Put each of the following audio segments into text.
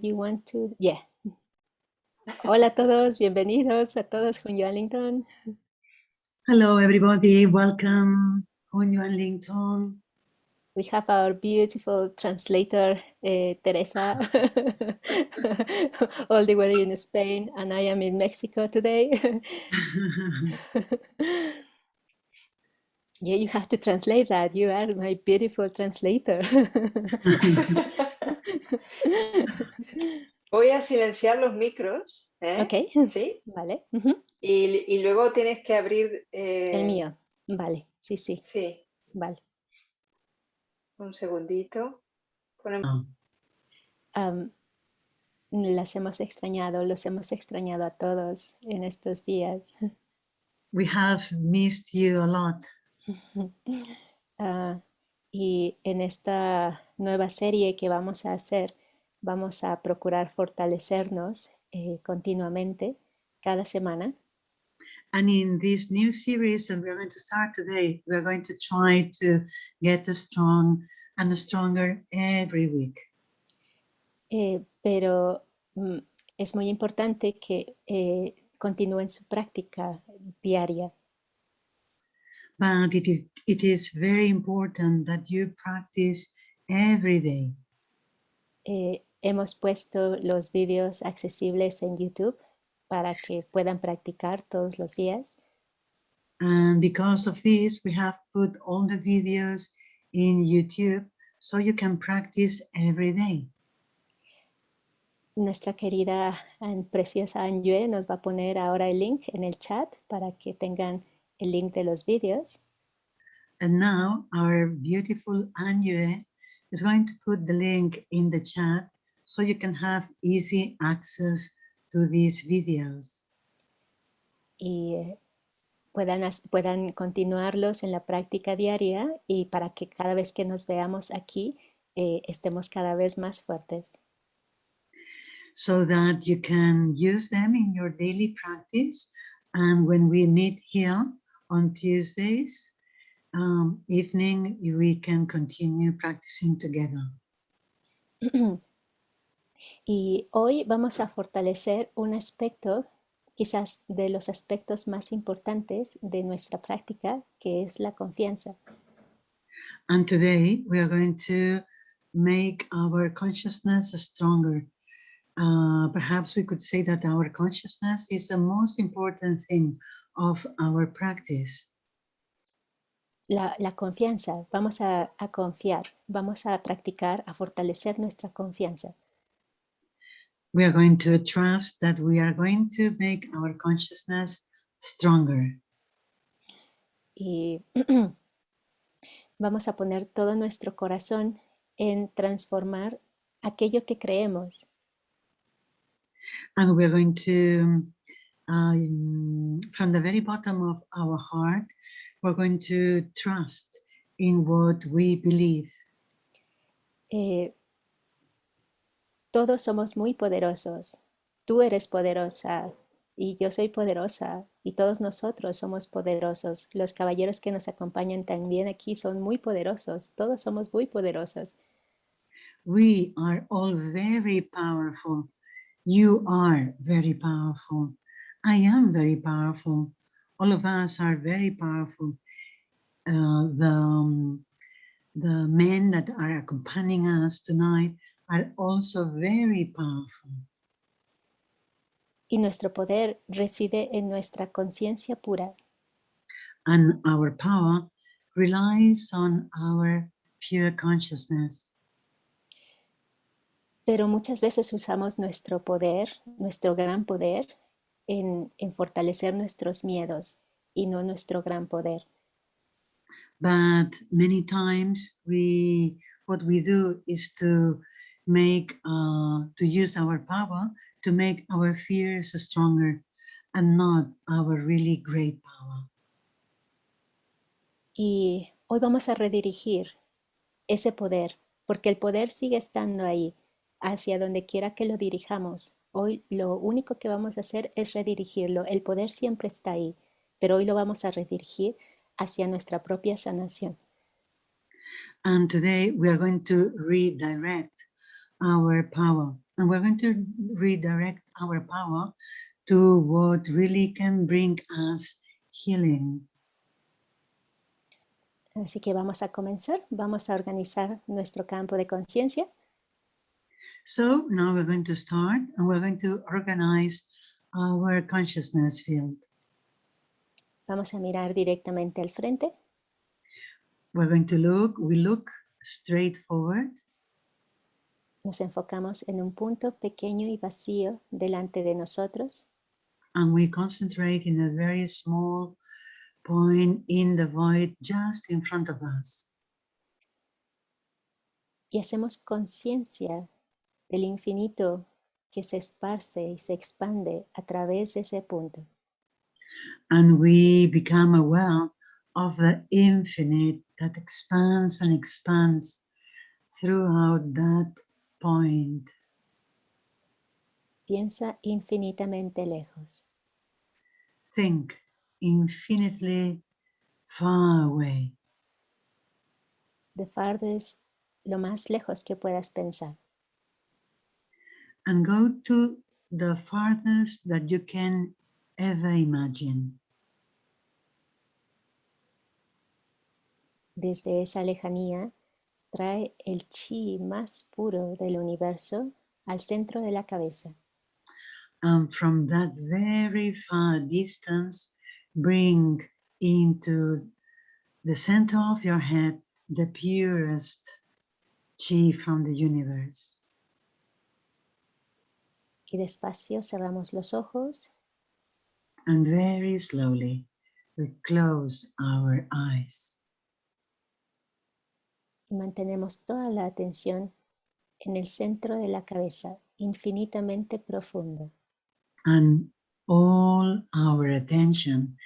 you want to? Yeah. Hola a todos, bienvenidos a todos con Linton. Hello everybody, welcome Juan Linton. We have our beautiful translator, uh, Teresa, all the way in Spain, and I am in Mexico today. yeah, you have to translate that. You are my beautiful translator. Voy a silenciar los micros. ¿eh? Ok. ¿Sí? Vale. y, y, luego tienes que abrir... Eh... El mío. Vale. Sí, sí. Sí. Vale. Un segundito. Ponemos... Um, las hemos extrañado, los hemos extrañado a todos en estos días. We have missed you a lot. Uh, y en esta nueva serie que vamos a hacer, vamos a procurar fortalecernos eh, continuamente cada semana. And in this new series that we're going to start today, we're going to try to get strong and stronger every week. Eh, pero mm, es muy importante que eh, continúen su práctica diaria. But it is, it is very important that you practice every day. Eh, Hemos puesto los vídeos accesibles en YouTube para que puedan practicar todos los días. And because of this, we have put all the videos in YouTube so you can practice every day. Nuestra querida y preciosa Anjue nos va a poner ahora el link en el chat para que tengan el link de los vídeos. And now our beautiful Anjue is going to put the link in the chat so you can have easy access to these videos. Y eh, puedan, puedan continuarlos en la práctica diaria y para que cada vez que nos veamos aquí eh, estemos cada vez más fuertes. So that you can use them in your daily practice and when we meet here on Tuesdays um, evening, we can continue practicing together. Y hoy vamos a fortalecer un aspecto, quizás de los aspectos más importantes de nuestra práctica, que es la confianza. And today we are going to make our consciousness stronger. Uh, perhaps we could say that our consciousness is the most important thing of our practice. La, la confianza, vamos a, a confiar, vamos a practicar, a fortalecer nuestra confianza we are going to trust that we are going to make our consciousness stronger. Y vamos a poner todo nuestro corazón en transformar aquello que creemos. And we're going to, um, from the very bottom of our heart, we're going to trust in what we believe. Eh, todos somos muy poderosos. Tú eres poderosa y yo soy poderosa y todos nosotros somos poderosos. Los caballeros que nos acompañan también aquí son muy poderosos. Todos somos muy poderosos. We are all very powerful. You are very powerful. I am very powerful. All of us are very powerful. Uh, the, um, the men that are accompanying us tonight are also very powerful. Y nuestro poder reside en nuestra conciencia pura. And our power relies on our pure consciousness. Pero muchas veces usamos nuestro poder, nuestro gran poder, en, en fortalecer nuestros miedos y no nuestro gran poder. But many times we, what we do is to make uh, to use our power to make our fears stronger and not our really great power. Y hoy vamos a redirigir ese poder, porque el poder sigue estando ahí, hacia donde quiera que lo dirijamos. Hoy lo único que vamos a hacer es redirigirlo. El poder siempre está ahí, pero hoy lo vamos a redirigir hacia nuestra propia sanación. And today we are going to redirect our power And we're going to redirect our power to what really can bring us healing. Así que vamos a comenzar, vamos a organizar nuestro campo de conciencia. So now we're going to start and we're going to organize our consciousness field. Vamos a mirar directamente al frente. We're going to look, we look straight forward. Nos enfocamos en un punto pequeño y vacío delante de nosotros. And we concentrate in a very small point in the void just in front of us. Y hacemos conciencia del infinito que se esparce y se expande a través de ese punto. And we become aware of the infinite that expands and expands throughout that point. Piensa infinitamente lejos. Think infinitely far away. The farthest, lo más lejos que puedas pensar. And go to the farthest that you can ever imagine. Desde esa lejanía, trae el chi más puro del universo al centro de la cabeza. And from that very far distance, bring into the center of your head the purest chi from the universe. Y despacio cerramos los ojos And very slowly, we close our eyes. Y mantenemos toda la atención en el centro de la cabeza, infinitamente profundo. And all our attention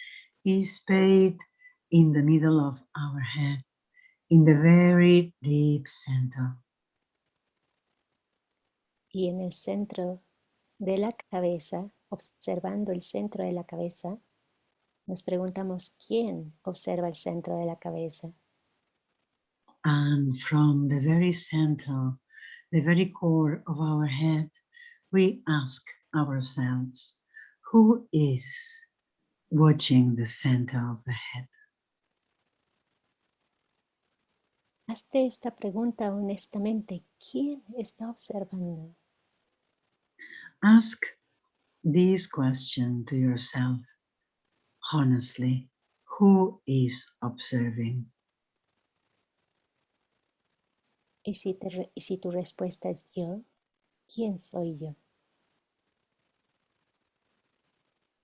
is paid in the middle of our head, in the very deep center. Y en el centro de la cabeza, observando el centro de la cabeza, nos preguntamos quién observa el centro de la cabeza. And from the very center, the very core of our head, we ask ourselves, who is watching the center of the head? Hazte esta pregunta honestamente, ¿quién está observando? Ask this question to yourself honestly. Who is observing? Y si, te y si tu respuesta es yo, ¿quién soy yo?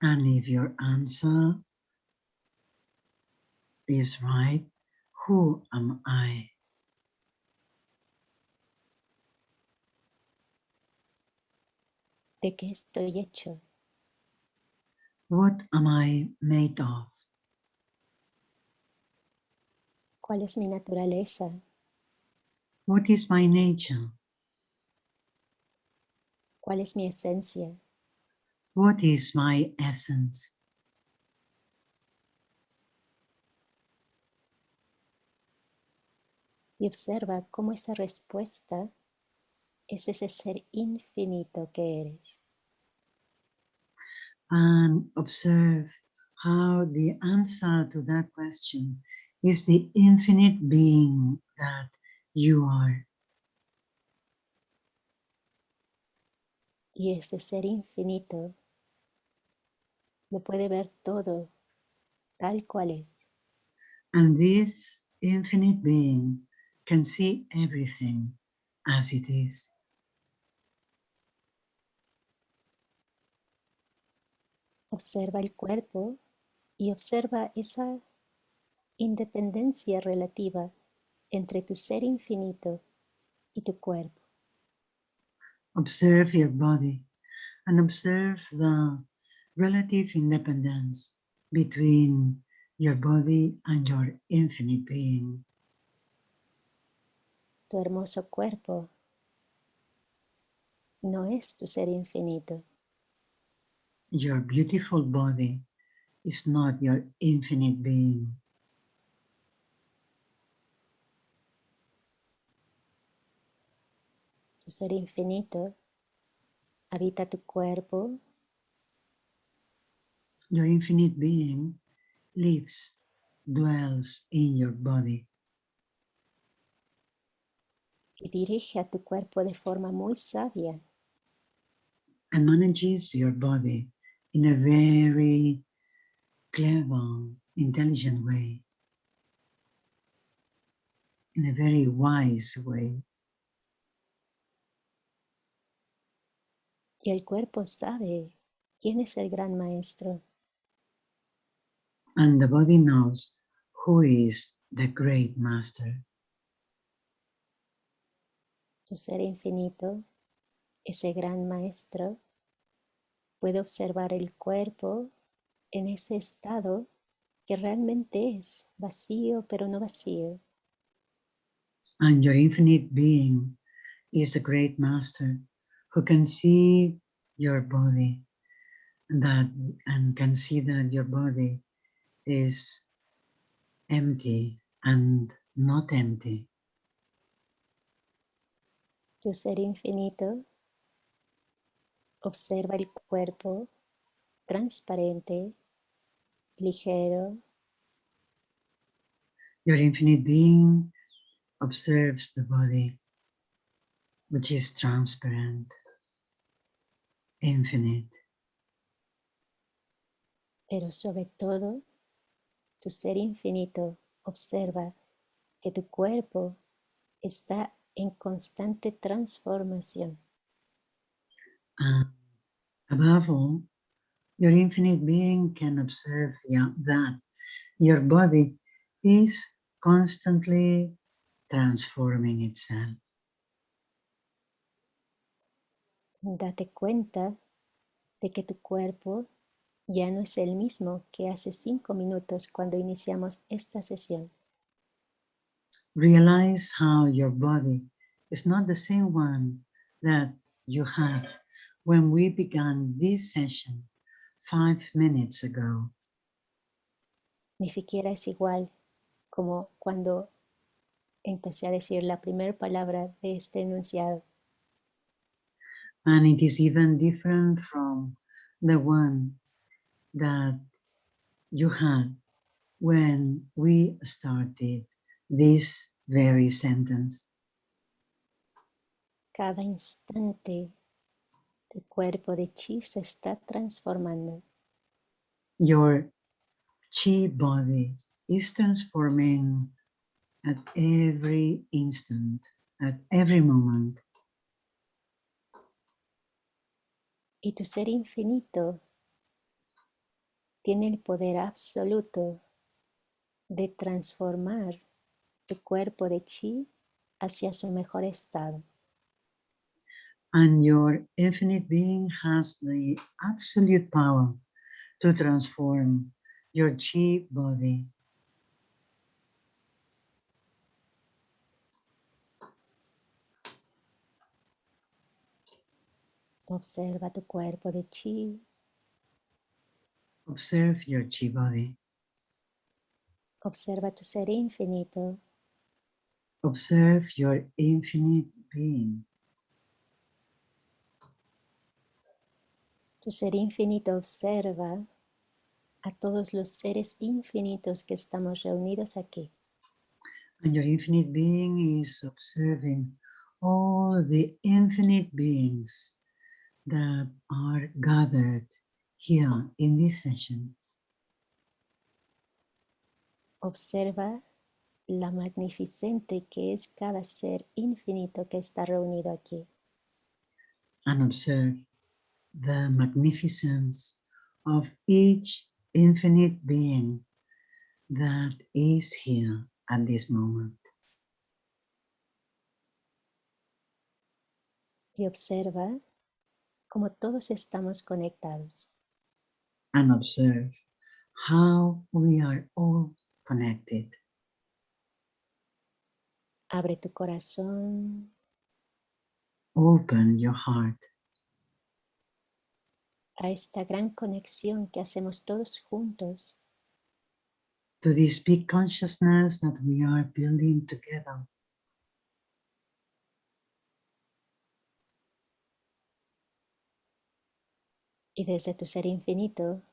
And if your answer is right, who am I? ¿De qué estoy hecho? What am I made of? ¿Cuál es mi naturaleza? What is my nature? ¿Cuál es mi esencia? What is my essence? Y observa cómo esa respuesta es ese ser infinito que eres. And observe how the answer to that question is the infinite being that you are. Y ese ser infinito lo puede ver todo tal cual es. And this infinite being can see everything as it is. Observa el cuerpo y observa esa independencia relativa entre tu ser infinito y tu cuerpo. Observe your body and observe the relative independence between your body and your infinite being. Tu hermoso cuerpo no es tu ser infinito. Your beautiful body is not your infinite being. Tu ser infinito habita tu cuerpo, Your infinite being lives, dwells in your body. y dirige a tu cuerpo de forma muy sabia. and manages your body in a very clever, intelligent way, in a very wise way. Y el cuerpo sabe quién es el gran maestro. And the body knows who is the great master. Tu ser infinito, ese gran maestro, puede observar el cuerpo en ese estado que realmente es vacío pero no vacío. And your infinite being is the great master who can see your body that and can see that your body is empty and not empty. Tu ser infinito observa el cuerpo transparente, ligero, Your infinite being observes the body, which is transparent, infinite, pero sobre todo tu ser infinito observa que tu cuerpo está en constante transformación. and above all, your infinite being can observe ya- that your body is constantly transforming itself. Date cuenta de que tu cuerpo ya no es el mismo que hace cinco minutos cuando iniciamos esta sesión. Realize how your body is not the same one that you had when we began this session five minutes ago. Ni siquiera es igual como cuando empecé a decir la primera palabra de este enunciado. And it is even different from the one that you had when we started this very sentence. Cada instante tu cuerpo de chi se está transformando. Your chi body is transforming at every instant, at every moment. Y tu ser infinito tiene el poder absoluto de transformar tu cuerpo de chi hacia su mejor estado. And your infinite being has the absolute power to transform your chi body Observa tu cuerpo de chi, Observe your chi body. observa tu ser infinito, Observe your infinite being. tu ser infinito observa a todos los seres infinitos que estamos reunidos aquí. And your infinite being is observing all the infinite beings that are gathered here in this session. Observa la magnificente que es cada ser infinito que está reunido aquí. and observe the magnificence of each infinite being that is here at this moment. Y observa cómo todos estamos conectados. And observe how we are all connected. Abre tu corazón, Open your heart a esta gran conexión que hacemos todos juntos to this big consciousness that we are building together. Y desde tu ser infinito,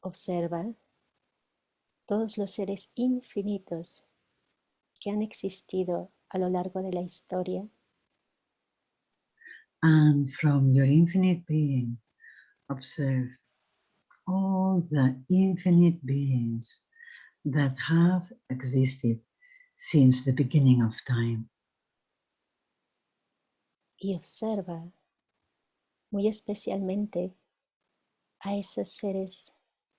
observa todos los seres infinitos que han existido a lo largo de la historia. And from your infinite being, observe all the infinite beings that have existed since the beginning of time. Y observa muy especialmente a esos seres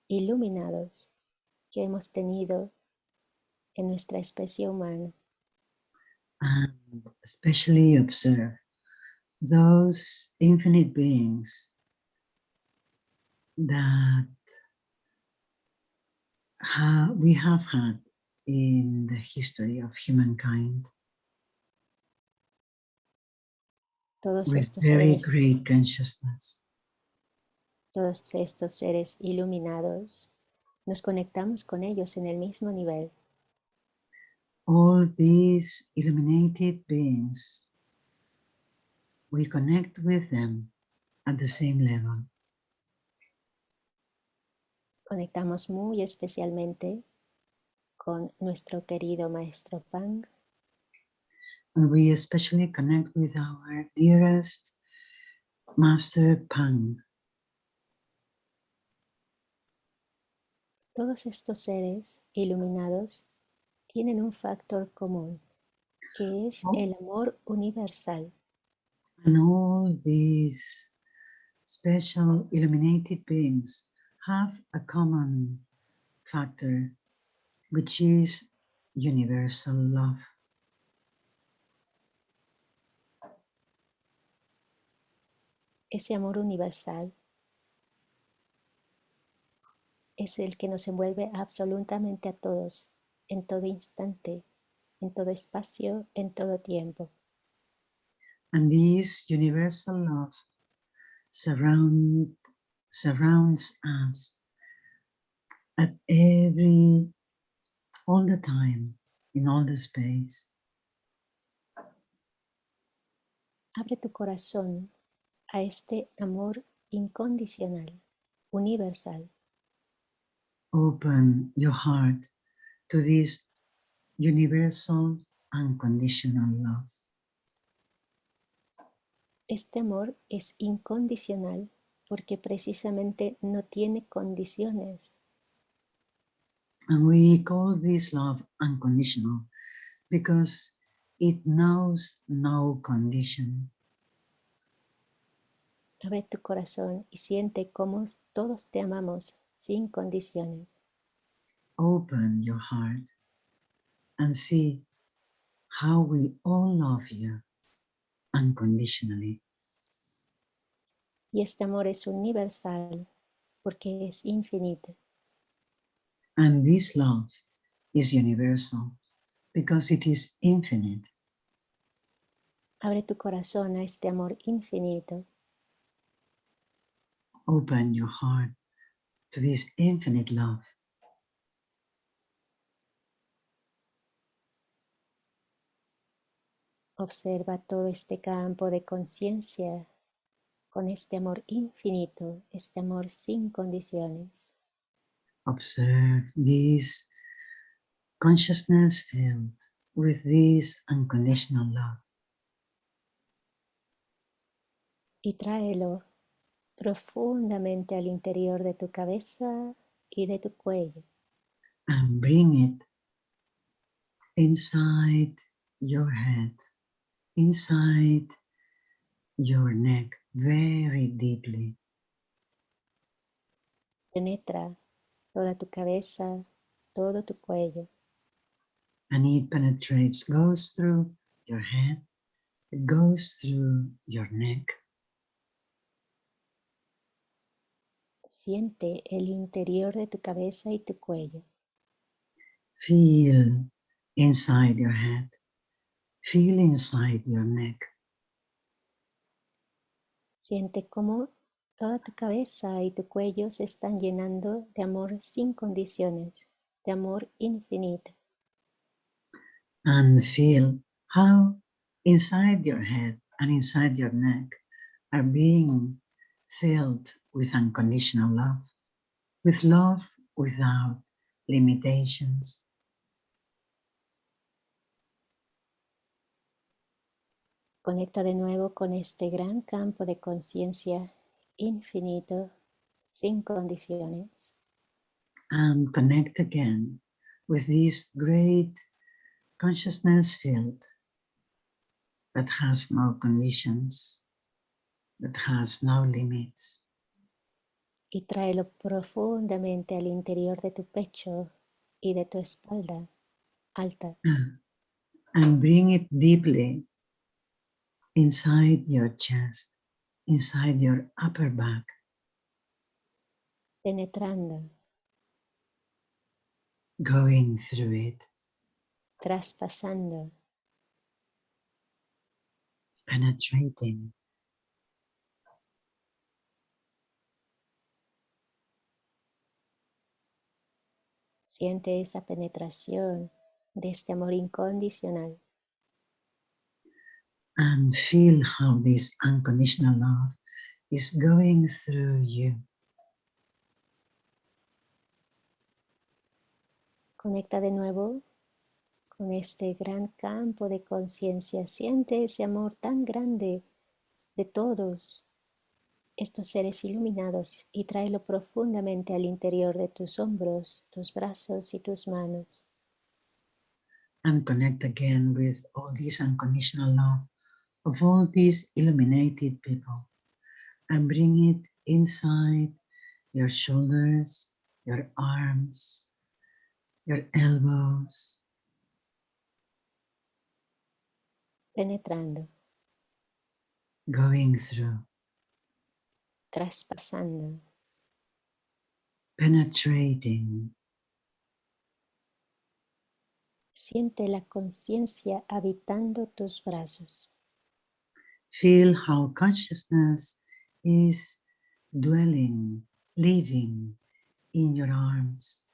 iluminados que hemos tenido en nuestra especie humana. And especially observe those infinite beings that ha we have had in the history of humankind Todos with estos very seres, great consciousness. Todos estos seres iluminados, nos conectamos con ellos en el mismo nivel. All these illuminated beings, we connect with them at the same level. Conectamos muy especialmente con nuestro querido maestro Pang, And we especially connect with our dearest Master Pang. Todos estos seres iluminados tienen un factor común, que es el amor universal. And all these special illuminated beings have a common factor, which is universal love. Ese amor universal es el que nos envuelve absolutamente a todos, en todo instante, en todo espacio, en todo tiempo. And this universal love surround, surrounds us at every, all the time, in all the space. Abre tu corazón a este amor incondicional, universal. Open your heart to this universal, unconditional love. Este amor es incondicional porque precisamente no tiene condiciones. And we call this love unconditional because it knows no condition. Abre tu corazón y siente cómo todos te amamos sin condiciones. Open your heart and see how we all love you unconditionally. Y este amor es universal porque es infinito. And this love is universal because it is infinite. Abre tu corazón a este amor infinito Open your heart to this infinite love. Observa todo este campo de conciencia con este amor infinito, este amor sin condiciones. Observe this consciousness filled with this unconditional love. Y tráelo profundamente al interior de tu cabeza y de tu cuello. and bring it inside your head, inside your neck, very deeply. Penetra toda tu cabeza, todo tu cuello. And it penetrates, goes through your head, it goes through your neck. Siente el interior de tu cabeza y tu cuello. Feel inside your head, feel inside your neck. Siente cómo toda tu cabeza y tu cuello se están llenando de amor sin condiciones, de amor infinito. and feel how inside your head and inside your neck are being filled with unconditional love, with love without limitations. Conecta de nuevo con este gran campo de conciencia infinito, sin condiciones. And connect again with this great consciousness field that has no conditions, that has no limits. Y tráelo profundamente al interior de tu pecho y de tu espalda alta. And bring it deeply inside your chest, inside your upper back. Penetrando. Going through it. Traspasando. Penetrating. Siente esa penetración de este amor incondicional. and feel how this unconditional love is going through you. Conecta de nuevo con este gran campo de conciencia. Siente ese amor tan grande de todos estos seres iluminados y tráelo profundamente al interior de tus hombros, tus brazos y tus manos. And connect again with all this unconditional love of all these illuminated people and bring it inside your shoulders, your arms, your elbows. Penetrando. Going through. Traspasando. Penetrating. Siente la conciencia habitando tus brazos. Feel how consciousness is dwelling, living in your arms.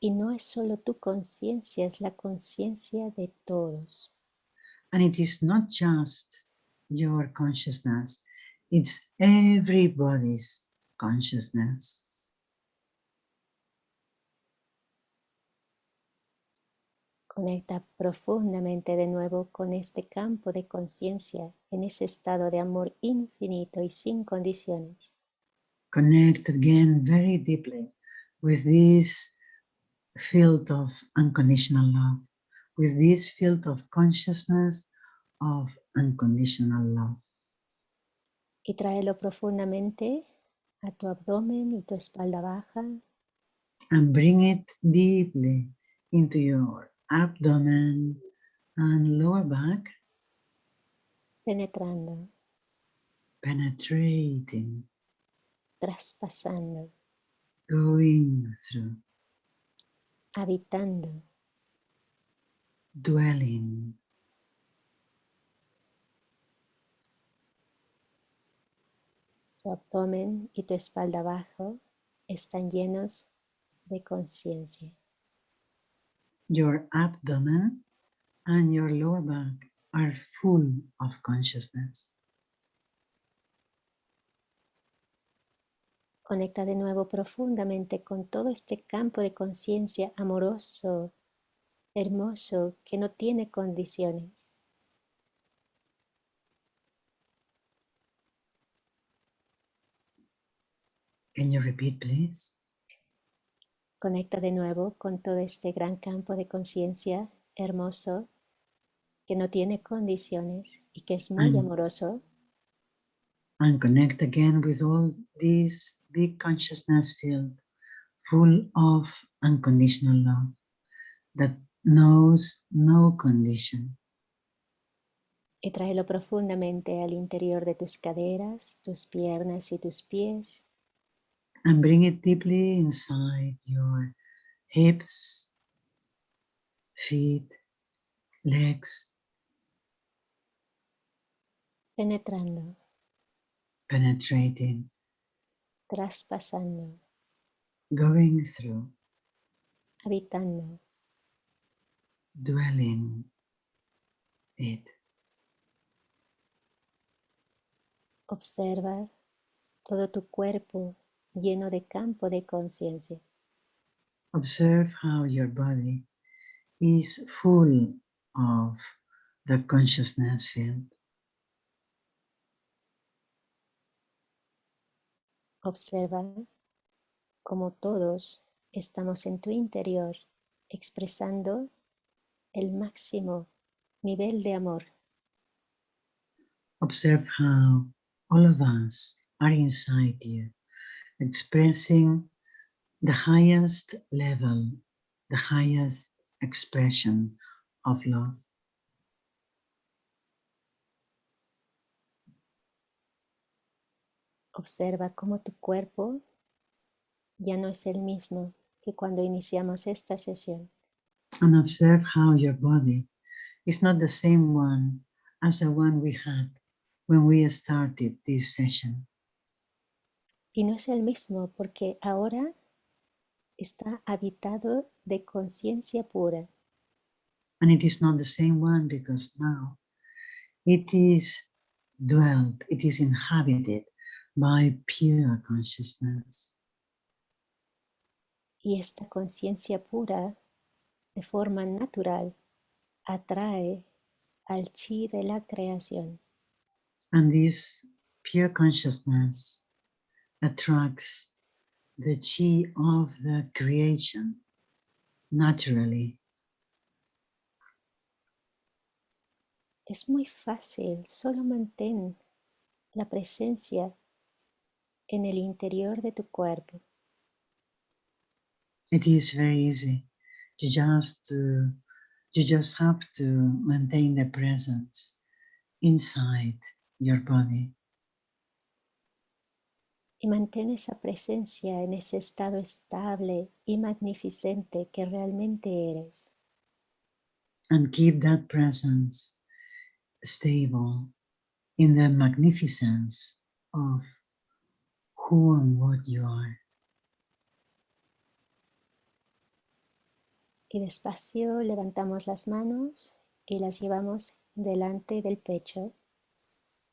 Y no es solo tu conciencia, es la conciencia de todos. And it is not just your consciousness, it's everybody's consciousness. Conecta profundamente de nuevo con este campo de conciencia en ese estado de amor infinito y sin condiciones. Connect again very deeply with this field of unconditional love, with this field of consciousness of unconditional love. Y tráelo profundamente a tu abdomen y tu espalda baja. And bring it deeply into your abdomen and lower back. Penetrando. Penetrating. Traspasando. Going through. Habitando. Dwelling. Tu abdomen y tu espalda abajo están llenos de conciencia. Your abdomen and your lower back are full of consciousness. Conecta de nuevo profundamente con todo este campo de conciencia amoroso, hermoso, que no tiene condiciones. Can you repeat, please? Conecta de nuevo con todo este gran campo de conciencia hermoso que no tiene condiciones y que es muy Mm. amoroso. And connect again with all this big consciousness field full of unconditional love that knows no condition. Y tráelo profundamente al interior de tus caderas, tus piernas y tus pies. And bring it deeply inside your hips, feet, legs, Penetrando, penetrating, traspasando, going through, habitando. dwelling it. Observa todo tu cuerpo lleno de campo de conciencia. Observe how your body is full of the consciousness field. Observa cómo todos estamos en tu interior expresando el máximo nivel de amor. Observe how all of us are inside you, expressing the highest level, the highest expression of love. Observa cómo tu cuerpo ya no es el mismo que cuando iniciamos esta sesión. And observe how your body is not the same one as the one we had when we started this session. Y no es el mismo porque ahora está habitado de conciencia pura. And it is not the same one because now it is dwelt, it is inhabited by pure consciousness. Y esta conciencia pura, de forma natural, atrae al chi de la creación. And this pure consciousness attracts the chi of the creation naturally. Es muy fácil, solo mantén la presencia en el interior de tu cuerpo. It is very easy. You just uh, you just have to maintain the presence inside your body. Y mantén esa presencia en ese estado estable y magnificente que realmente eres. And keep that presence stable in the magnificence of who and what you are. Y despacio levantamos las manos y las llevamos delante del pecho.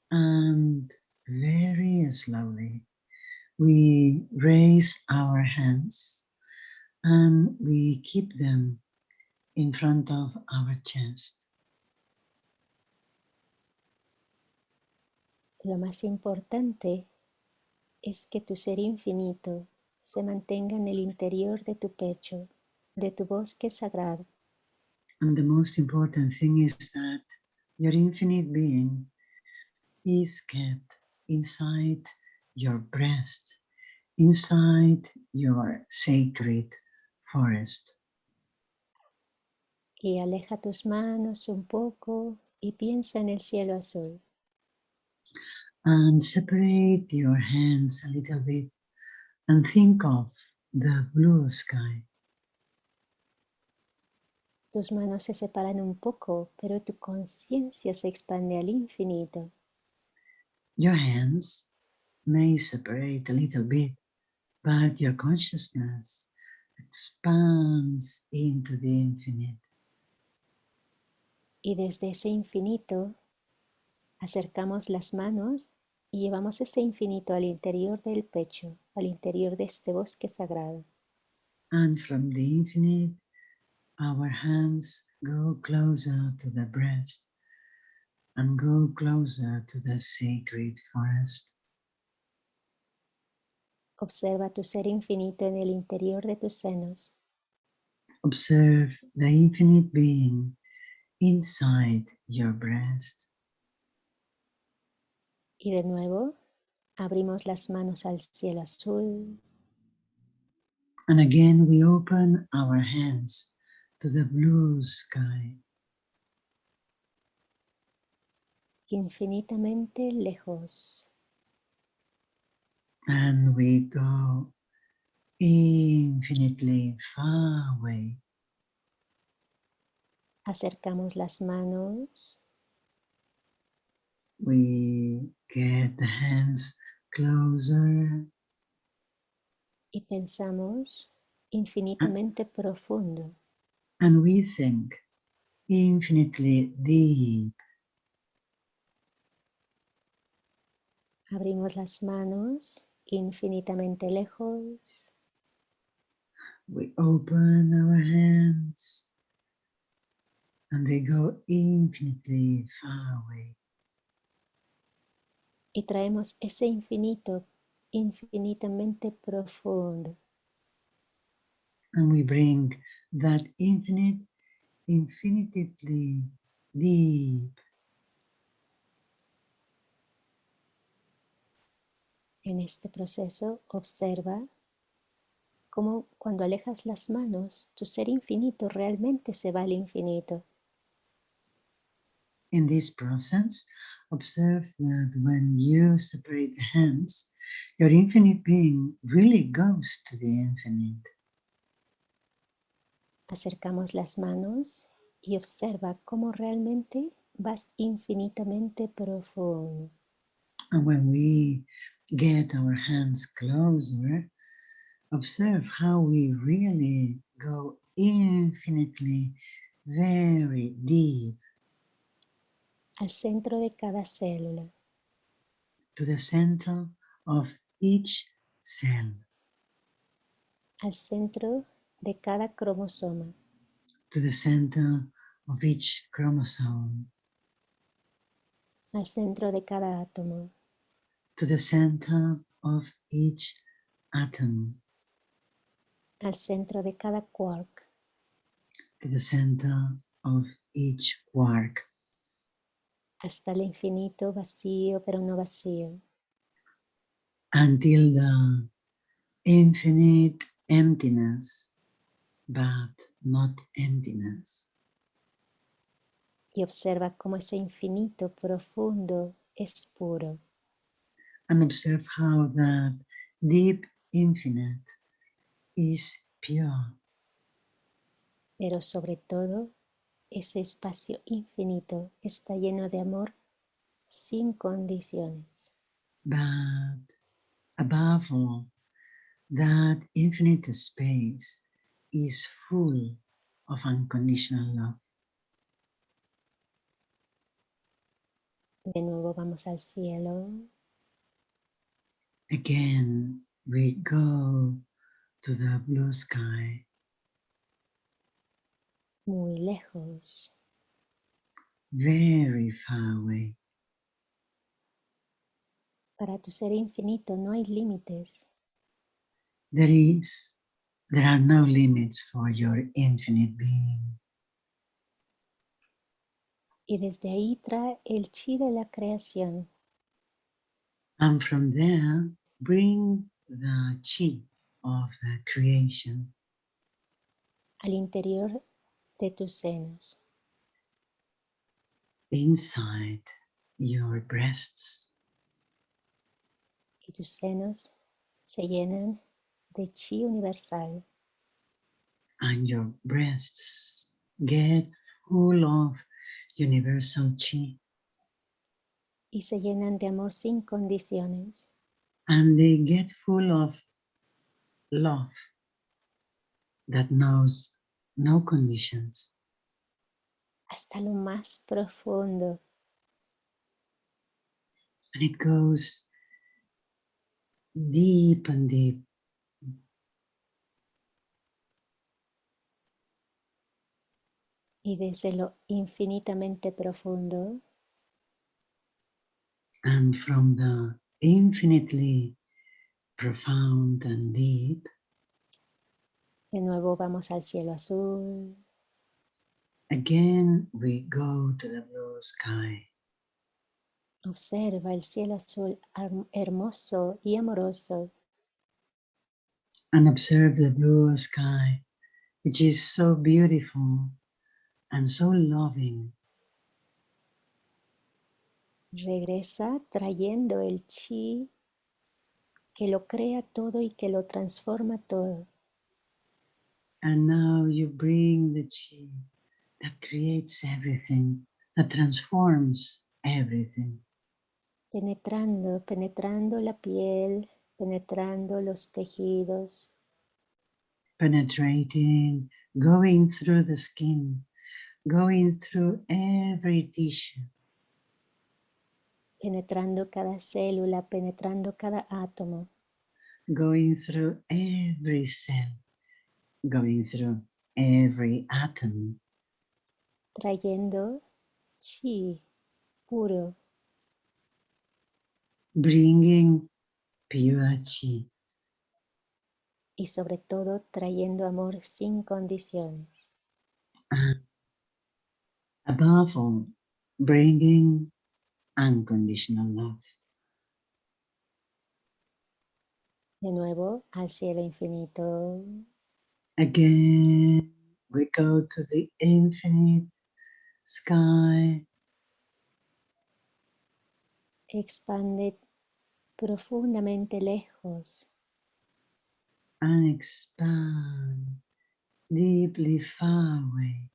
And very slowly, we raise our hands and we keep them in front of our chest. Lo más importante es que tu ser infinito se mantenga en el interior de tu pecho, de tu bosque sagrado. And the most important thing is that your infinite being is kept inside your breast, inside your sacred forest. Y aleja tus manos un poco y piensa en el cielo azul. And separate your hands a little bit and think of the blue sky. Tus manos se separan un poco, pero tu conciencia se expande al infinito. Your hands may separate a little bit, but your consciousness expands into the infinite. Y desde ese infinito acercamos las manos y llevamos ese infinito al interior del pecho, al interior de este bosque sagrado. And from the infinite, our hands go closer to the breast and go closer to the sacred forest. Observa tu ser infinito en el interior de tus senos. Observe the infinite being inside your breast. Y de nuevo, abrimos las manos al cielo azul. And again, we open our hands to the blue sky. infinitamente lejos. And we go infinitely far away. Acercamos las manos We get the hands closer y pensamos ah. infinitamente profundo. and we think infinitely deep. Abrimos las manos infinitamente lejos. We open our hands and they go infinitely far away. Y traemos ese infinito infinitamente profundo. And we bring that infinite, infinitely deep En este proceso observa cómo cuando alejas las manos, tu ser infinito realmente se va al infinito. In this process, observe that when you separate the hands, your infinite being really goes to the infinite. Acercamos las manos y observa cómo realmente vas infinitamente profundo. And when we get our hands closer, observe how we really go infinitely very deep. Al centro de cada célula. to the center of each cell, al centro de cada cromosoma, to the center of each chromosome, al centro de cada átomo, to the center of each atom, al centro de cada quark, to the center of each quark, hasta el infinito vacío pero no vacío, until the infinite emptiness, but not emptiness. y observa cómo ese infinito profundo es puro. And observe how that deep infinite is pure, Pero sobre todo, ese espacio infinito está lleno de amor sin condiciones. but above all, that infinite space is full of unconditional love. De nuevo vamos al cielo Again, we go to the blue sky, muy lejos. very far away. Para tu ser infinito no hay límites. There is, there are no limits for your infinite being. Y desde ahí trae el chi de la creación And from there, bring the chi of the creation al interior de tus senos. inside your breasts. Y tus senos se llenan de chi universal. and your breasts get full of universal chi y se llenan de amor sin condiciones. And they get full of love that knows no conditions. Hasta lo más profundo. And it goes deep and deep. Y desde lo infinitamente profundo. And from the infinitely profound and deep. De nuevo vamos al cielo azul. Again we go to the blue sky. Observa el cielo azul hermoso y amoroso. And observe the blue sky, which is so beautiful and so loving. Regresa trayendo el chi que lo crea todo y que lo transforma todo. And now you bring the chi that creates everything, that transforms everything, penetrando, penetrando la piel, penetrando los tejidos, penetrating, going through the skin, going through every tissue, penetrando cada célula, penetrando cada átomo, going through every cell, going through every atom, trayendo chi puro, bringing pure chi, y sobre todo trayendo amor sin condiciones. and above all, bringing unconditional love. De nuevo al cielo infinito, Again, we go to the infinite sky, expande profundamente lejos, and expand deeply far away.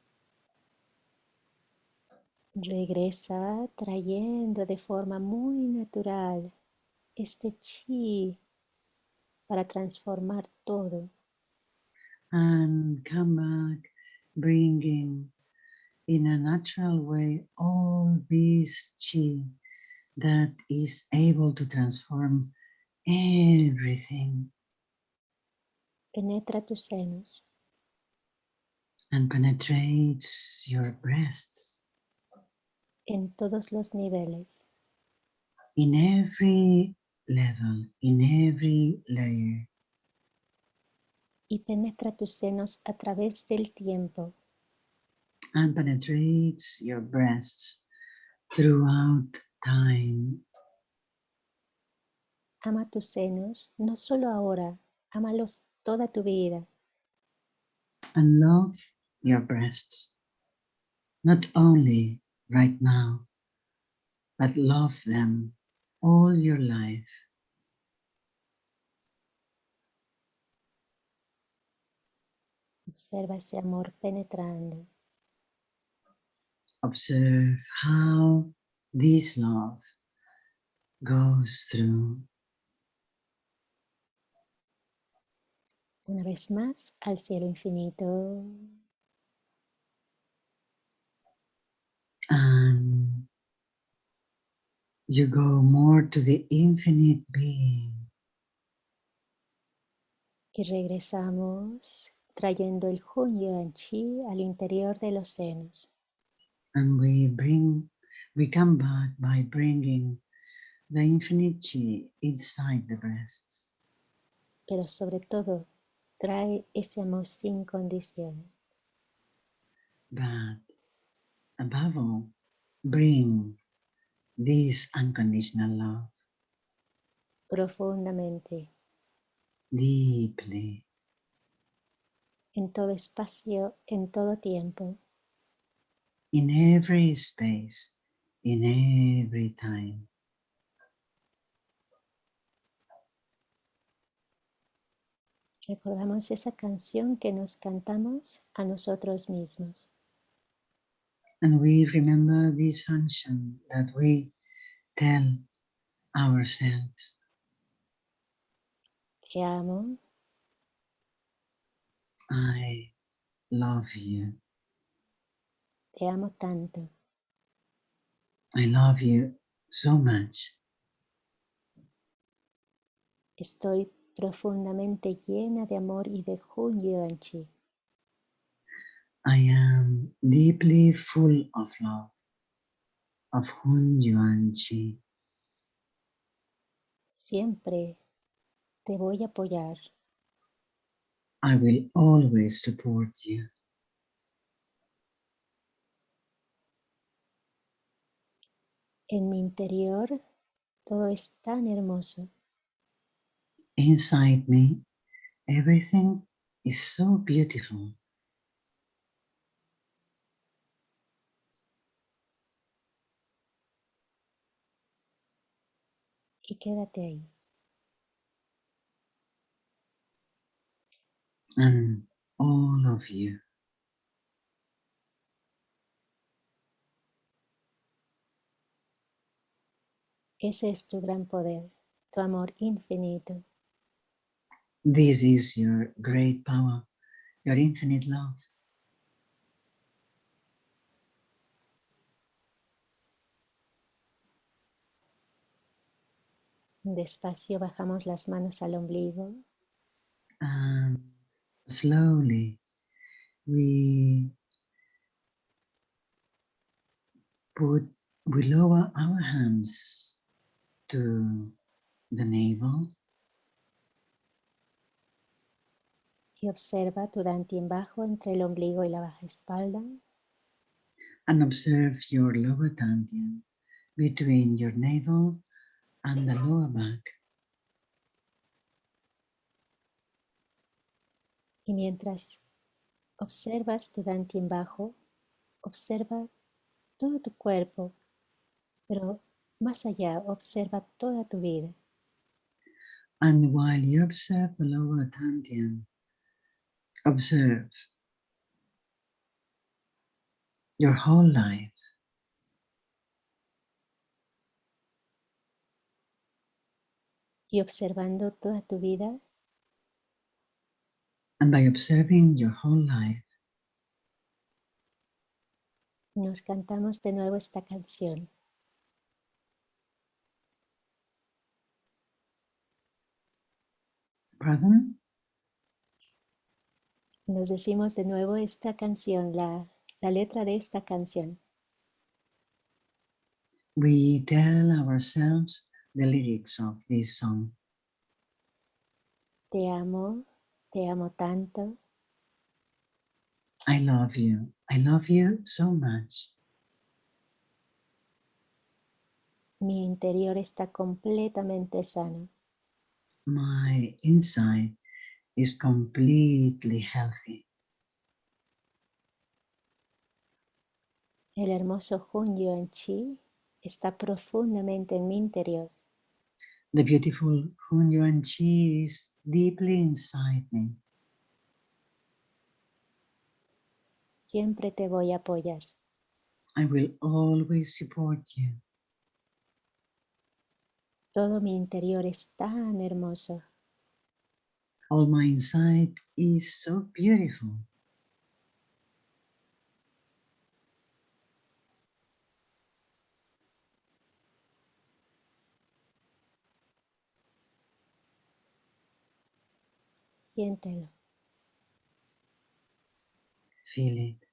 Regresa trayendo de forma muy natural este chi para transformar todo. and come back bringing in a natural way all this chi that is able to transform everything. Penetra tus senos, and penetrates your breasts en todos los niveles, in every level, in every layer, y penetra tus senos a través del tiempo, and penetrates your breasts throughout time. Ama tus senos, no solo ahora, ámalos toda tu vida, and love your breasts, not only right now, but love them all your life. observa ese amor penetrando, Observe how this love goes through. una vez más al cielo infinito, And you go more to the infinite being. y regresamos trayendo el Hun Yuan Chi al interior de los senos. And we bring, we come back by bringing the infinite chi inside the breasts. pero sobre todo trae ese amor sin condiciones. but above all, bring this unconditional love profundamente deeply en todo espacio, en todo tiempo, in every space, in every time. recordamos esa canción que nos cantamos a nosotros mismos. And we remember this function that we tell ourselves Te amo, I love you. te amo tanto, I love you so much. estoy profundamente llena de amor y de Hun Yuan Chi. I am deeply full of love, of Hun Yuan Chi. Siempre te voy a apoyar, I will always support you. en mi interior todo es tan hermoso. Inside me, everything is so beautiful. Y quédate ahí. And all of you, Ese es tu gran poder, tu amor infinito. this is your great power, your infinite love. Despacio bajamos las manos al ombligo. And slowly we put, we lower our hands to the navel. Y observa tu dantian bajo entre el ombligo y la baja espalda. And observe your lower dantian between your navel and the lower back. Y mientras observas tu dantian bajo, observa todo tu cuerpo, pero más allá, observa toda tu vida. And while you observe the lower dantian, observe your whole life. Y observando toda tu vida, And by observing your whole life, nos cantamos de nuevo esta canción. pardon? Nos decimos de nuevo esta canción, la, la letra de esta canción. We tell ourselves the lyrics of this song. Te amo, te amo tanto, I love you. I love you so much. mi interior está completamente sano. My inside is completely healthy. El hermoso Hun Yuan Chi está profundamente en mi interior. The beautiful Hun Yuan Chi is deeply inside me. Siempre te voy a apoyar. I will always support you. Todo mi interior es tan hermoso. All my inside is so beautiful. Siéntelo. Feel it.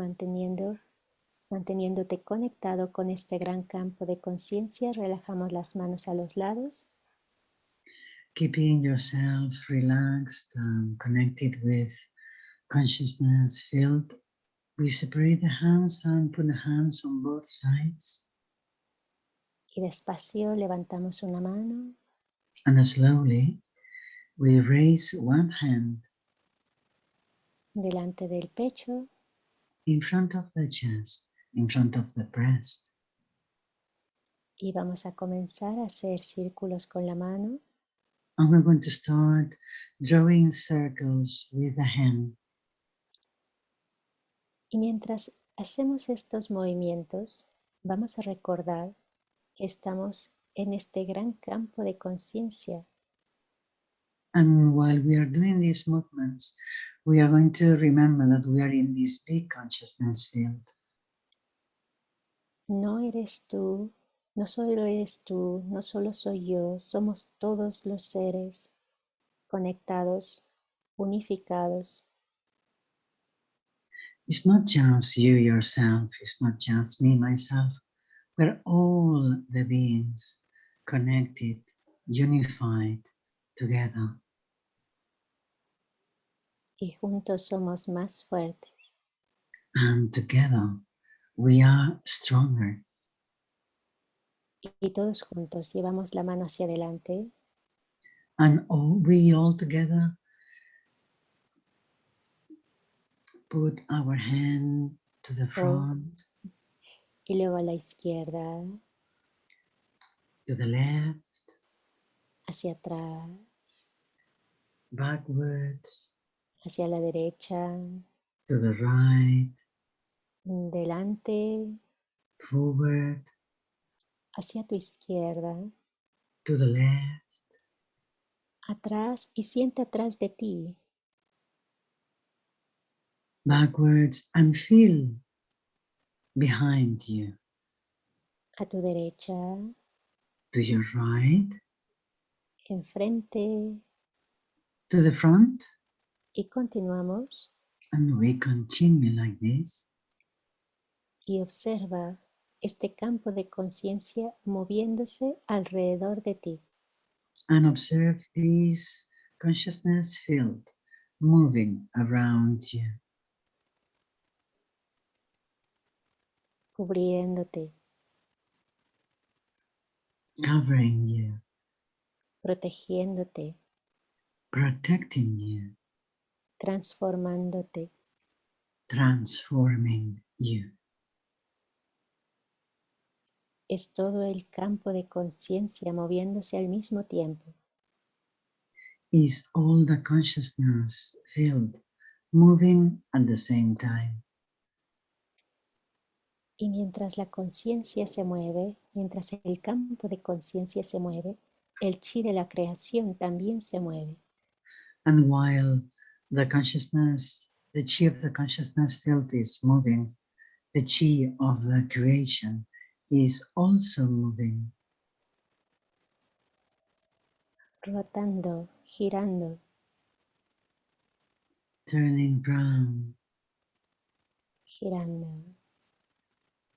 Manteniendo, manteniéndote conectado con este gran campo de conciencia, relajamos las manos a los lados Keeping yourself relaxed and connected with consciousness field. We separate the hands and put the hands on both sides. y despacio levantamos una mano And slowly we raise one hand delante del pecho in front of the chest, in front of the breast. y vamos a comenzar a hacer círculos con la mano And we're going to start drawing circles with the hand. y mientras hacemos estos movimientos vamos a recordar que estamos en este gran campo de conciencia And while we are doing these movements, we are going to remember that we are in this big consciousness field. No eres tú, no solo eres tú, no solo soy yo, somos todos los seres conectados, unificados, It's not just you yourself, it's not just me myself. We're all the beings connected, unified together. Y juntos somos más fuertes. And together we are stronger. Y todos juntos llevamos la mano hacia adelante. And all, we all together put our hand to the front, y luego a la izquierda, to the left, hacia atrás, backwards, hacia la derecha, to the right, delante, forward, hacia tu izquierda, to the left, atrás y siente atrás de ti, backwards, and feel behind you, a tu derecha, to your right, enfrente. To the front, y continuamos. And we continue like this. y observa este campo de conciencia moviéndose alrededor de ti. and observe this consciousness field moving around you, cubriéndote, covering you, protegiéndote, protecting you, transformándote. transforming you. Es todo el campo de conciencia moviéndose al mismo tiempo. Is all the consciousness field moving at the same time. Y mientras la conciencia se mueve, mientras el campo de conciencia se mueve, el chi de la creación también se mueve. And while the consciousness, the chi of the consciousness field is moving, the chi of the creation is also moving, rotando, girando, turning round, girando.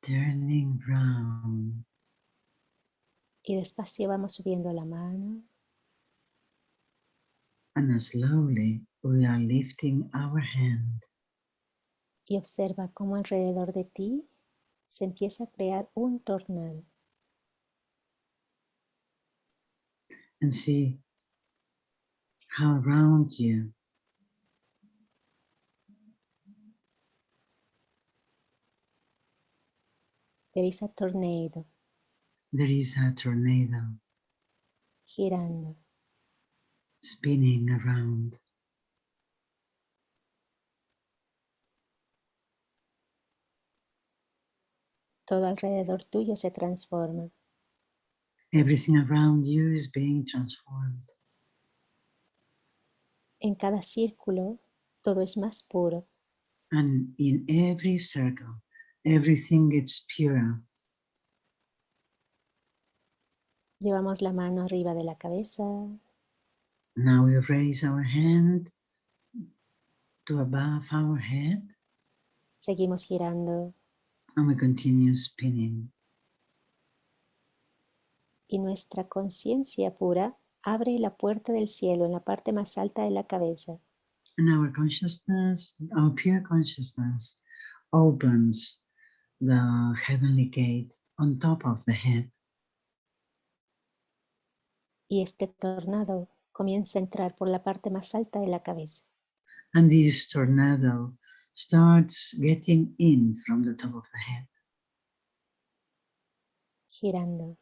turning round. Y despacio vamos subiendo la mano. And slowly we are lifting our hand y observa cómo alrededor de ti se empieza a crear un tornado. and see how around you There is a tornado there is a tornado girando. spinning around. Todo alrededor tuyo se transforma. Everything around you is being transformed. En cada círculo todo es más puro. And in every circle, everything gets purer. Llevamos la mano arriba de la cabeza, Now we raise our hand to above our head seguimos girando and we continue spinning. y nuestra conciencia pura abre la puerta del cielo en la parte más alta de la cabeza. And our consciousness, our pure consciousness, opens the heavenly gate on top of the head. y este tornado comienza a entrar por la parte más alta de la cabeza. And this tornado starts getting in from the top of the head, girando.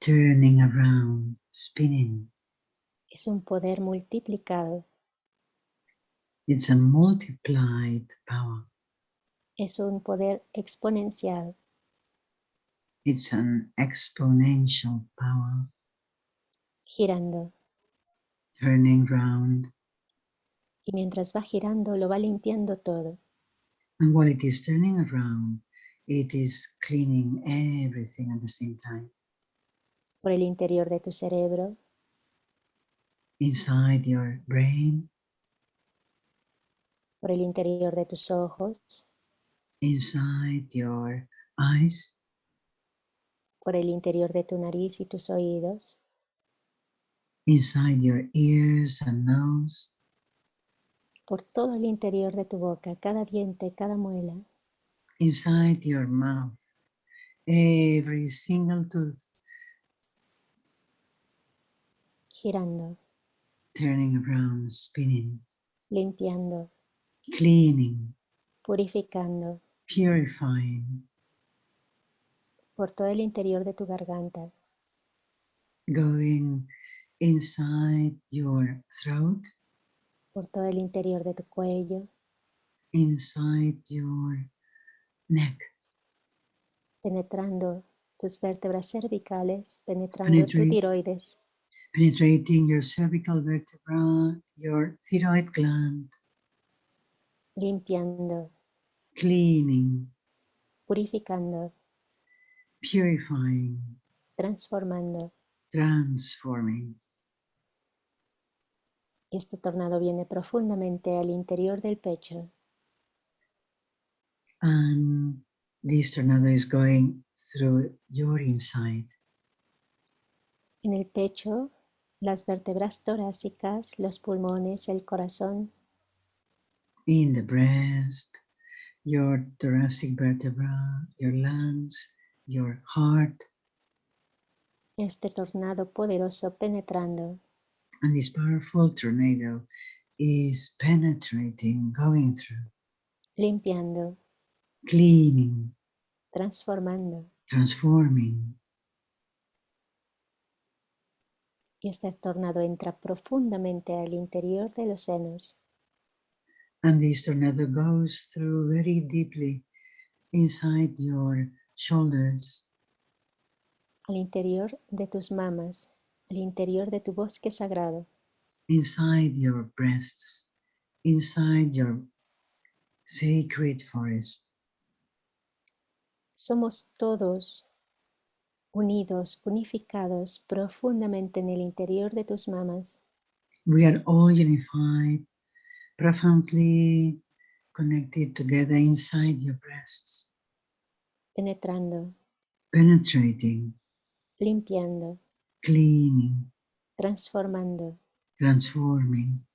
turning around, spinning. Es un poder multiplicado, It's a multiplied power. es un poder exponencial, It's an exponential power, girando. turning round. Y mientras va girando, lo va limpiando todo. And while it is turning around, it is cleaning everything at the same time. Por el interior de tu cerebro, Inside your brain, por el interior de tus ojos, inside your eyes, por el interior de tu nariz y tus oídos, inside your ears and nose, por todo el interior de tu boca, cada diente, cada muela, inside your mouth, every single tooth, girando, turning around, spinning, limpiando, cleaning, purificando, purifying, por todo el interior de tu garganta, going inside your throat, por todo el interior de tu cuello, inside your neck, penetrando tus vértebras cervicales, penetrando tu tiroides, penetrating your cervical vertebra, your thyroid gland, limpiando, cleaning, purificando, purifying, transformando. transforming. Este tornado viene profundamente al interior del pecho, And this tornado is going through your inside. en el pecho, las vértebras torácicas, los pulmones, el corazón, in the breast, your thoracic vertebra, your lungs, your heart, este tornado poderoso penetrando, and this powerful tornado is penetrating, going through, limpiando, cleaning, transformando. transforming. Y este tornado entra profundamente al interior de los senos, And this tornado goes through very deeply inside your shoulders, al interior de tus mamas, al interior de tu bosque sagrado, inside your breasts, inside your sacred forest. Somos todos unidos, unificados profundamente en el interior de tus mamas, We are all unified, profoundly connected together inside your breasts, penetrando, penetrating, limpiando, cleaning, transformando, transforming,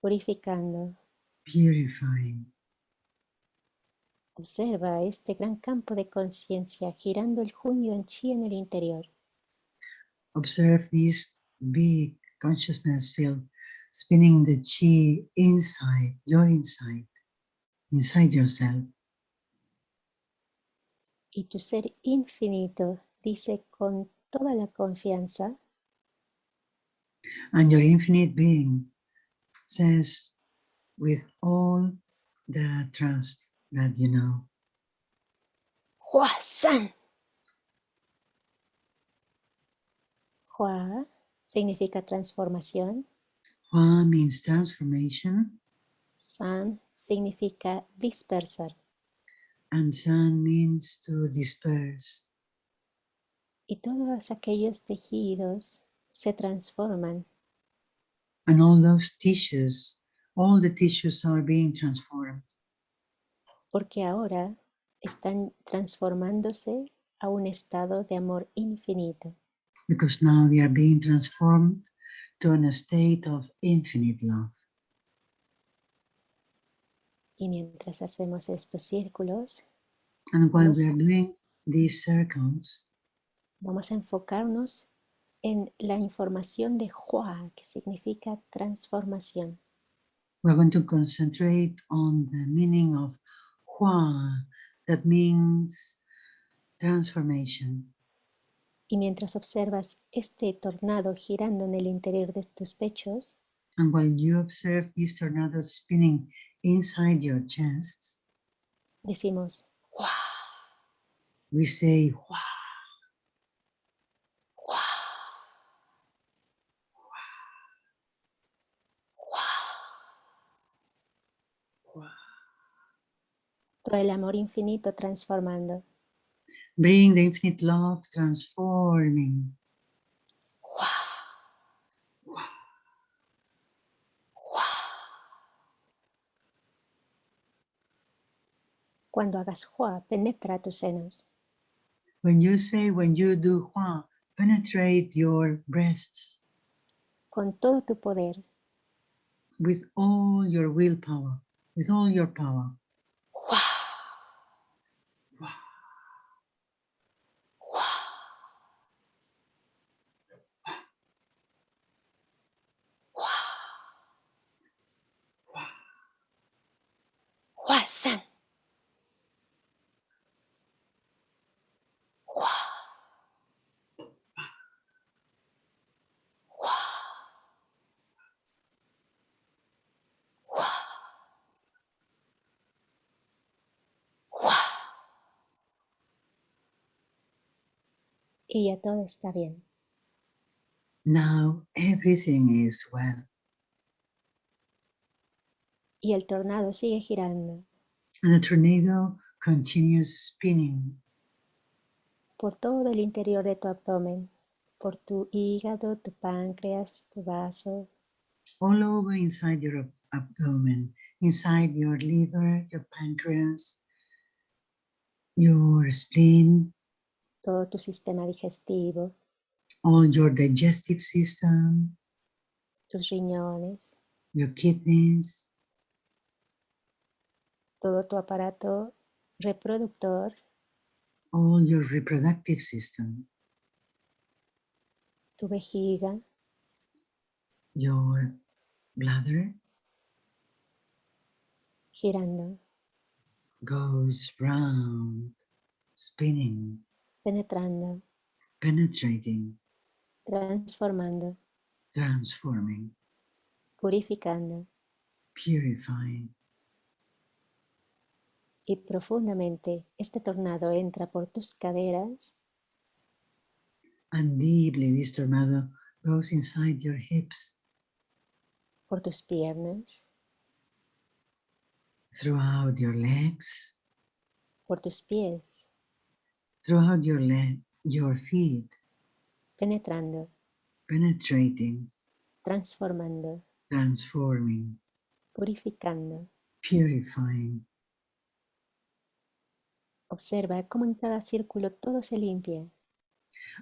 purificando. purifying. Observa este gran campo de conciencia girando el junio en chi en el interior. Observe this big consciousness field spinning the chi inside, your inside, inside yourself. Y tu ser infinito dice con toda la confianza, And your infinite being says with all the trust that you know, Hua San. Hua significa transformación, Hua means transformation, San significa dispersar. and San means to disperse. Y todos aquellos tejidos se transforman And all those tissues, all the tissues are being transformed porque ahora están transformándose a un estado de amor infinito. because now they are being transformed to an state of infinite love. Y mientras hacemos estos círculos, And while we are doing these circles, vamos a enfocarnos en la información de Hua, que significa transformación. we're going to concentrate on the meaning of Hua, that means transformation. Y mientras observas este tornado girando en el interior de tus pechos, And while you observe this tornado spinning inside your chests, decimos Hua, we say Hua, Hua. Hua. Todo el amor infinito transformando. bring the infinite love transforming. Cuando hagas Hua, penetra tus senos. When you say, when you do Hua, penetrate your breasts con todo tu poder. with all your willpower, with all your power. Hua, Hua. hua. Hua. Hua. Hua san. Hua. Hua. Y ya todo está bien. Now everything is well. Y el tornado sigue girando And the tornado continues spinning por todo el interior de tu abdomen, por tu hígado, tu páncreas, tu vaso, all over inside your ab- abdomen, inside your liver, your pancreas, your spleen, todo tu sistema digestivo, all your digestive system, tus riñones, your kidneys, todo tu aparato reproductor, all your reproductive system, tu vejiga, your bladder. Girando, goes round, spinning, penetrando, penetrating, transformando, transforming, purificando purifying. y profundamente este tornado entra por tus caderas, And deeply, this tornado goes inside your hips, por tus piernas, throughout your legs, por tus pies, throughout your leg, your feet, penetrando, penetrating, transformando, transforming, purificando. purifying. Observa cómo en cada círculo todo se limpia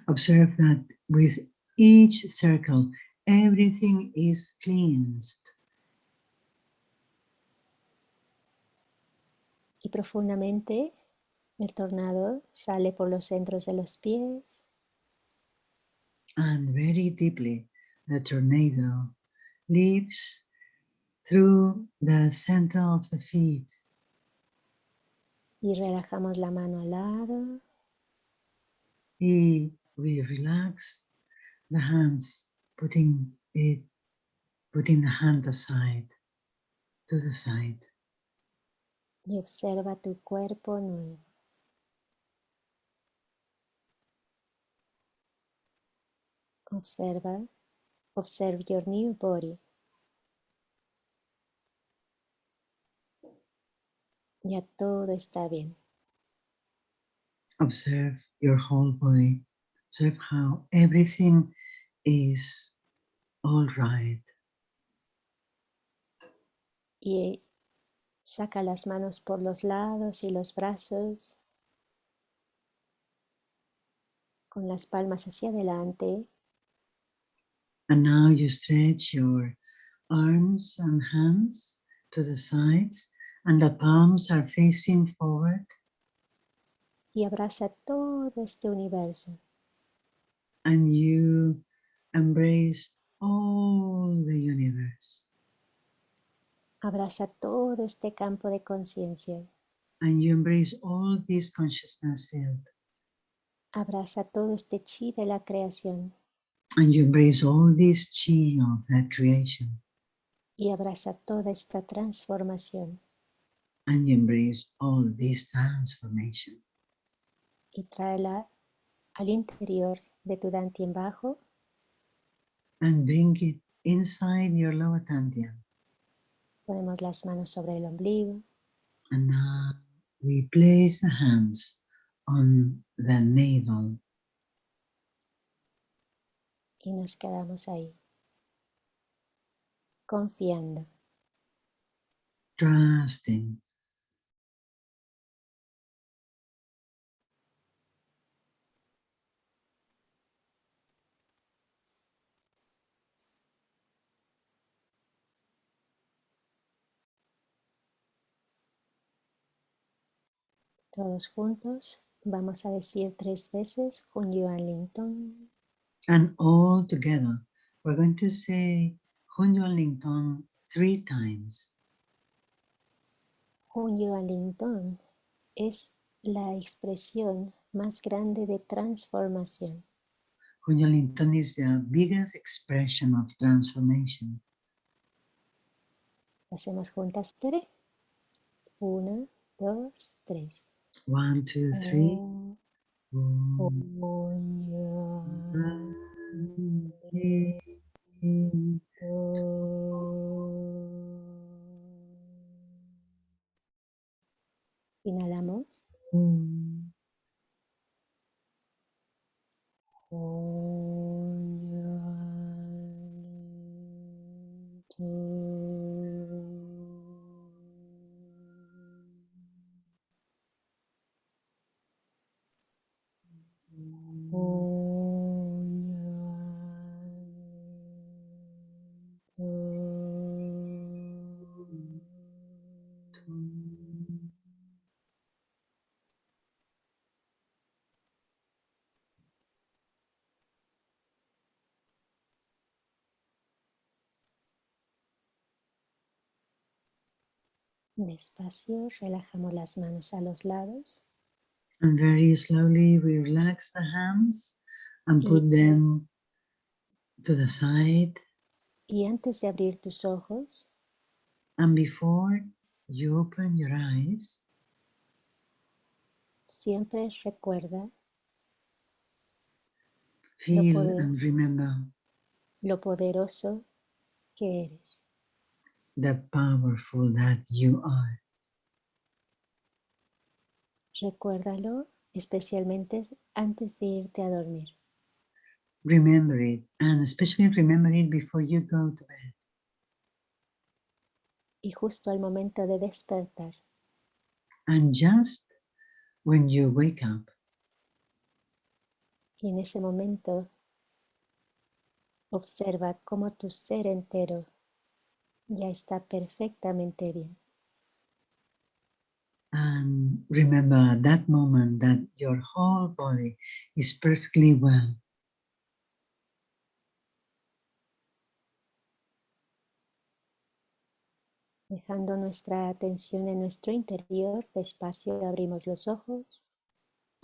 Observe that with each circle, everything is cleansed. y profundamente el tornado sale por los centros de los pies, And very deeply, the tornado leaves through the center of the feet. y relajamos la mano al lado Y we relax the hands, putting it, putting the hand aside, to the side. y observa tu cuerpo nuevo. Observa, observe your new body. Ya todo está bien. Observe your whole body. Observe how everything is all right. Y saca las manos por los lados y los brazos con las palmas hacia adelante And now you stretch your arms and hands to the sides, and the palms are facing forward. y abraza todo este universo. And you embrace all the universe. Abraza todo este campo de conciencia. And you embrace all this consciousness field. Abraza todo este chi de la creación And you embrace all this chi of that creation. y abraza toda esta transformación And you embrace all this transformation. y tráela al interior de tu dantien bajo And bring it inside your lower dantian. Ponemos las manos sobre el ombligo And now we place the hands on the navel y nos quedamos ahí, confiando. trusting. Todos juntos vamos a decir tres veces Hun Yuan Ling Tong. And all together, we're going to say Hun Yuan Ling Tong three times. Hun Yuan Ling Tong es la expresión más grande de transformación. Hun Yuan Ling Tong is the biggest expression of transformation. Hacemos juntas tres. Una, dos, tres. One, two, three. Om Inhala. Despacio relajamos las manos a los lados. And very slowly we relax the hands and put them to the side. Y antes de abrir tus ojos, And before you open your eyes, siempre recuerda feel poder- and remember lo poderoso que eres. The powerful that you are. Recuérdalo especialmente antes de irte a dormir. Remember it, and especially remember it before you go to bed. Y justo al momento de despertar, And just when you wake up, y en ese momento observa cómo tu ser entero ya está perfectamente bien. and remember at that moment that your whole body is perfectly well. Dejando nuestra atención en nuestro interior, despacio abrimos los ojos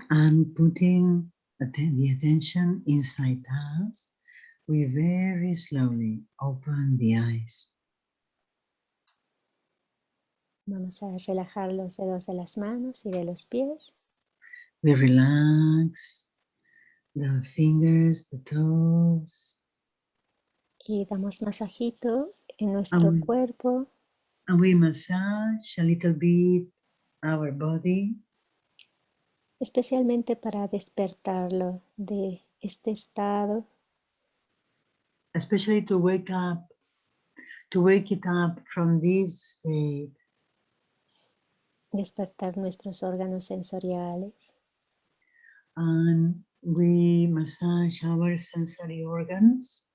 and putting the attention inside us, we very slowly open the eyes. Vamos a relajar los dedos de las manos y de los pies. We relax. The fingers, the toes, Y damos masajito en nuestro Um, cuerpo, and we massage a little bit our body, especialmente para despertarlo de este estado. Especially to wake up, to wake it up from this state, despertar nuestros órganos sensoriales, and we massage our sensory organs.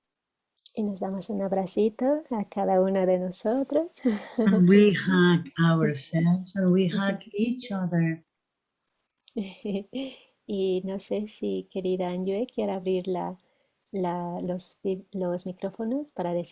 y nos damos un abracito a cada uno de nosotros. and we hug ourselves and we hug each other. y no sé si querida Anjue quiere abrir la, la- los, los micrófonos para decir